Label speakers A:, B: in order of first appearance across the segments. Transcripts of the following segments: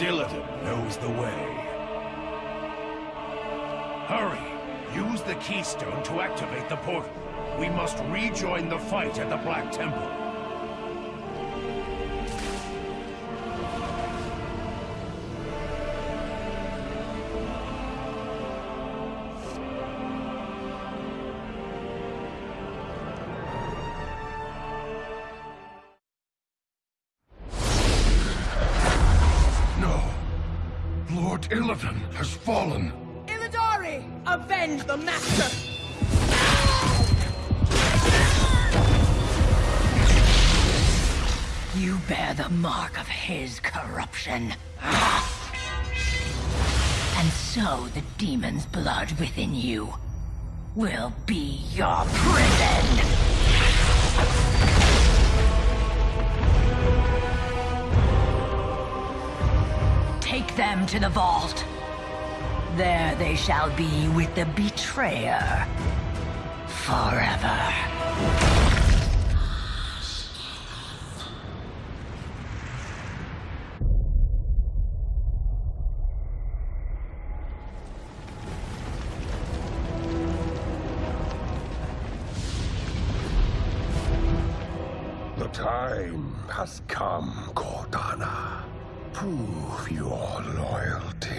A: Dillaton knows the way. Hurry! Use the keystone to activate the portal. We must rejoin the fight at the Black Temple.
B: Lord Illidan has fallen.
C: Illidari! Avenge the Master!
D: You bear the mark of his corruption. And so the demon's blood within you will be your prison! Take them to the vault. There they shall be with the betrayer. Forever.
B: The time has come, Cordana. Prove your loyalty.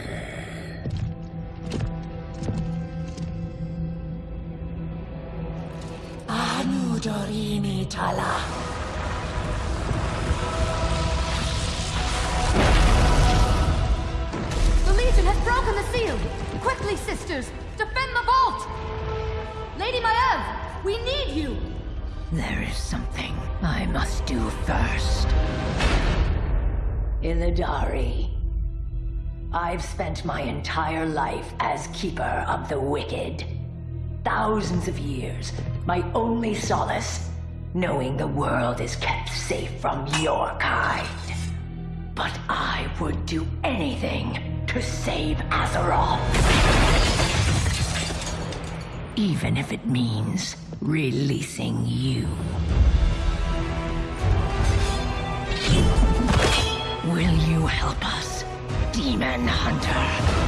D: Anu Dorini Tala.
E: The Legion has broken the seal! Quickly, sisters! Defend the vault! Lady Maiev, we need you!
D: There is something I must do first. Illidari. I've spent my entire life as Keeper of the Wicked. Thousands of years, my only solace, knowing the world is kept safe from your kind. But I would do anything to save Azeroth. Even if it means releasing you. Demon Hunter?